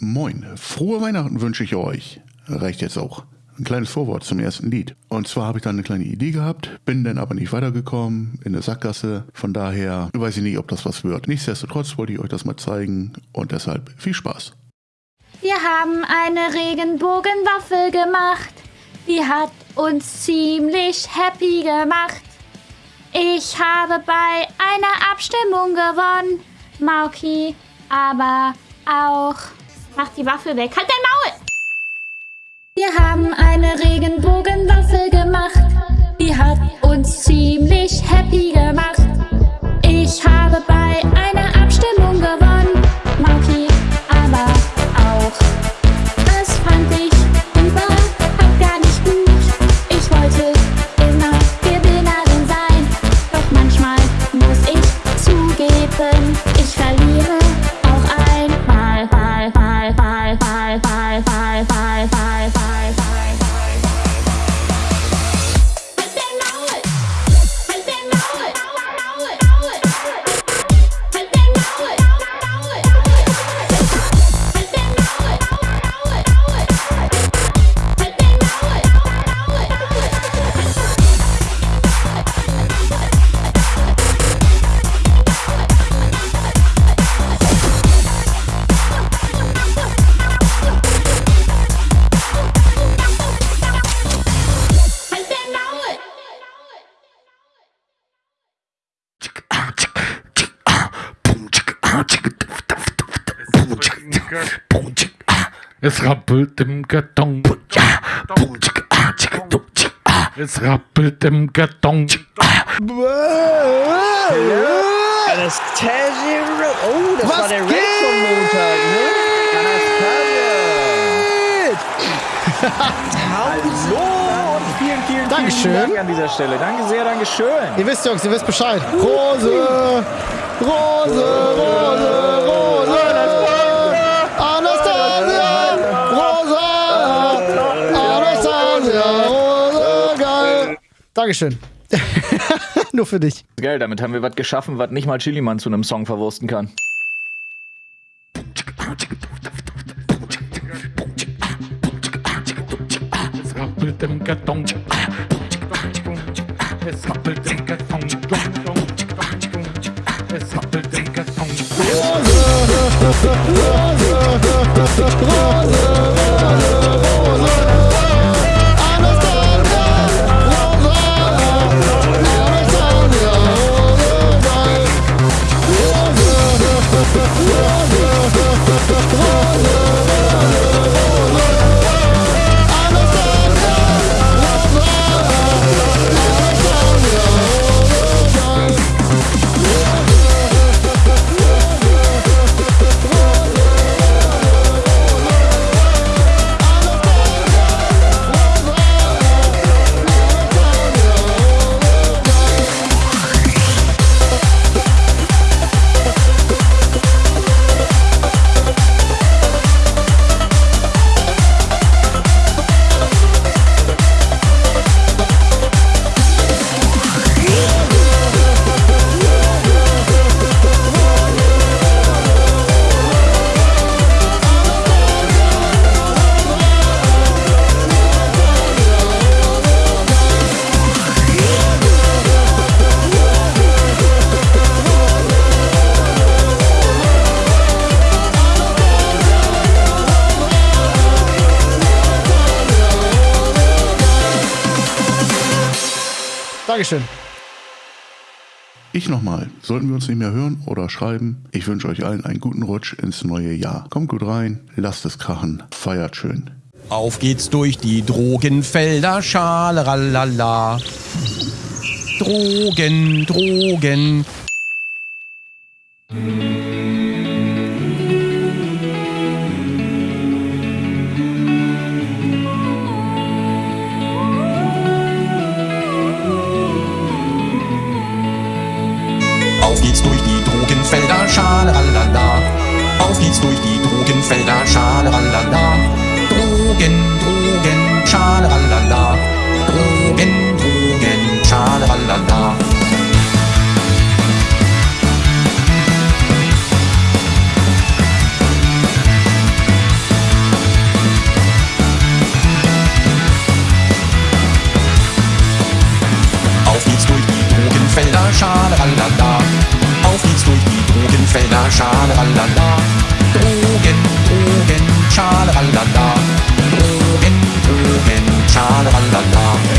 Moin, frohe Weihnachten wünsche ich euch. Reicht jetzt auch. Ein kleines Vorwort zum ersten Lied. Und zwar habe ich da eine kleine Idee gehabt, bin dann aber nicht weitergekommen in der Sackgasse. Von daher weiß ich nicht, ob das was wird. Nichtsdestotrotz wollte ich euch das mal zeigen und deshalb viel Spaß. Wir haben eine Regenbogenwaffel gemacht. Die hat uns ziemlich happy gemacht. Ich habe bei einer Abstimmung gewonnen. Mauki, aber auch. Mach die Waffel weg. Halt dein Maul! Wir haben eine Regenbogenwaffel gemacht. Die hat uns ziemlich happy gemacht. Ich habe bei einer Abstimmung gewonnen. Mauki, aber auch. Das fand ich überhaupt gar nicht gut. Ich wollte immer Gewinnerin sein. Doch manchmal muss ich zugeben, ich verliere Es rappelt im Karton. Es rappelt im Karton. Anastasia. Oh, das Was war der Red vom Montag, ne? Anastasia. Hallo und vielen, vielen, Dankeschön. vielen Dank an dieser Stelle. Danke sehr, Dankeschön. Ihr wisst, Jungs, ihr wisst Bescheid. Rose, Rose, Rose, Rose. Anastasia, Rosa, Anastasia, Rose, geil. Dankeschön. Nur für dich. Geil, damit haben wir was geschaffen, was nicht mal Chiliman zu einem Song verwursten kann. Es rappelt im Karton. Es rappelt im Karton es happelt im Karton. Rose, Rose, Rose, Rose. Dankeschön. Ich nochmal, sollten wir uns nicht mehr hören oder schreiben, ich wünsche euch allen einen guten Rutsch ins neue Jahr. Kommt gut rein, lasst es krachen, feiert schön. Auf geht's durch die Drogenfelder, schaleralala. Drogen, Drogen. fließt durch die Drogenfelder, schalalala. Drogen, Drogen, schalalala. Drogen, Drogen, schalalala. Drogenfelder, schalalala. Auf geht's durch die Drogenfelder, schalalala. 오겐 오겐 찰라갈란다 오겐 오겐 찰라갈란다